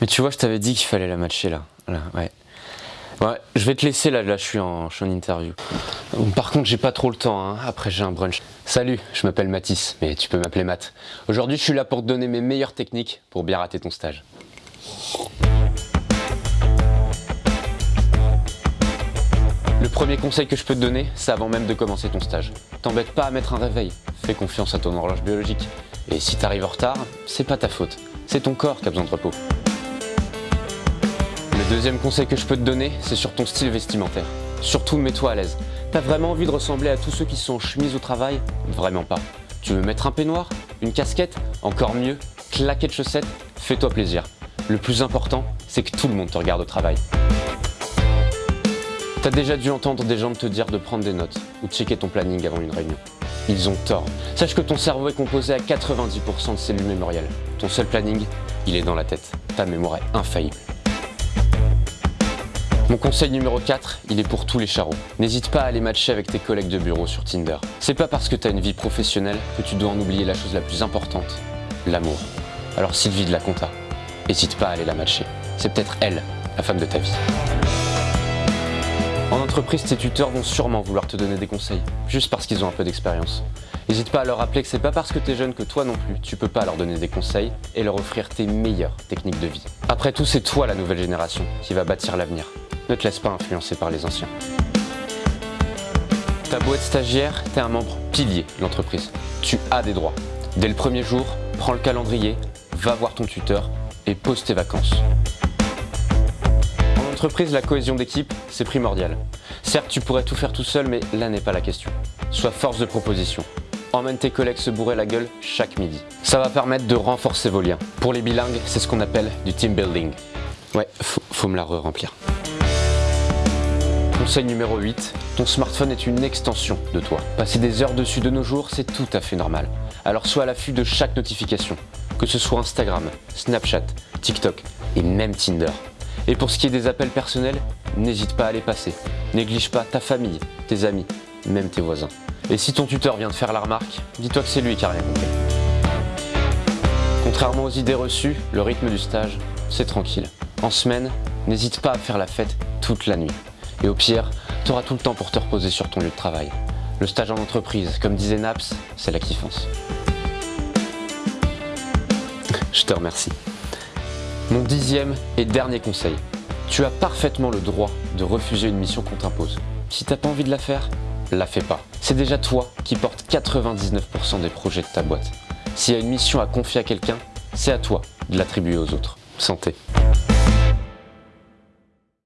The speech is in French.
Mais tu vois, je t'avais dit qu'il fallait la matcher là. ouais. Ouais, je vais te laisser là, là je suis en, je suis en interview. Par contre, j'ai pas trop le temps, hein. après j'ai un brunch. Salut, je m'appelle Mathis, mais tu peux m'appeler Matt. Aujourd'hui, je suis là pour te donner mes meilleures techniques pour bien rater ton stage. Le premier conseil que je peux te donner, c'est avant même de commencer ton stage. T'embête pas à mettre un réveil, fais confiance à ton horloge biologique. Et si t'arrives en retard, c'est pas ta faute, c'est ton corps qui a besoin de repos. Deuxième conseil que je peux te donner, c'est sur ton style vestimentaire. Surtout mets-toi à l'aise. T'as vraiment envie de ressembler à tous ceux qui sont en chemise au travail? Vraiment pas. Tu veux mettre un peignoir? Une casquette? Encore mieux, claquer de chaussettes? Fais-toi plaisir. Le plus important, c'est que tout le monde te regarde au travail. T'as déjà dû entendre des gens te dire de prendre des notes ou de checker ton planning avant une réunion. Ils ont tort. Sache que ton cerveau est composé à 90% de cellules mémorielles. Ton seul planning, il est dans la tête. Ta mémoire est infaillible. Mon conseil numéro 4, il est pour tous les charros. N'hésite pas à aller matcher avec tes collègues de bureau sur Tinder. C'est pas parce que tu as une vie professionnelle que tu dois en oublier la chose la plus importante, l'amour. Alors Sylvie de la compta, n'hésite pas à aller la matcher. C'est peut-être elle, la femme de ta vie. En entreprise, tes tuteurs vont sûrement vouloir te donner des conseils, juste parce qu'ils ont un peu d'expérience. N'hésite pas à leur rappeler que c'est pas parce que tu es jeune que toi non plus, tu peux pas leur donner des conseils et leur offrir tes meilleures techniques de vie. Après tout, c'est toi la nouvelle génération qui va bâtir l'avenir. Ne te laisse pas influencer par les anciens. Ta boîte stagiaire, t'es un membre pilier de l'entreprise. Tu as des droits. Dès le premier jour, prends le calendrier, va voir ton tuteur et pose tes vacances. En entreprise, la cohésion d'équipe, c'est primordial. Certes, tu pourrais tout faire tout seul, mais là n'est pas la question. Sois force de proposition. Emmène tes collègues se bourrer la gueule chaque midi. Ça va permettre de renforcer vos liens. Pour les bilingues, c'est ce qu'on appelle du team building. Ouais, faut, faut me la re-remplir. Conseil numéro 8, ton smartphone est une extension de toi. Passer des heures dessus de nos jours, c'est tout à fait normal. Alors sois à l'affût de chaque notification, que ce soit Instagram, Snapchat, TikTok et même Tinder. Et pour ce qui est des appels personnels, n'hésite pas à les passer. Néglige pas ta famille, tes amis, même tes voisins. Et si ton tuteur vient de faire la remarque, dis-toi que c'est lui qui a rien compris. Contrairement aux idées reçues, le rythme du stage, c'est tranquille. En semaine, n'hésite pas à faire la fête toute la nuit. Et au pire, tu auras tout le temps pour te reposer sur ton lieu de travail. Le stage en entreprise, comme disait Naps, c'est la kiffance. Je te remercie. Mon dixième et dernier conseil. Tu as parfaitement le droit de refuser une mission qu'on t'impose. Si t'as pas envie de la faire, la fais pas. C'est déjà toi qui portes 99% des projets de ta boîte. S'il y a une mission à confier à quelqu'un, c'est à toi de l'attribuer aux autres. Santé.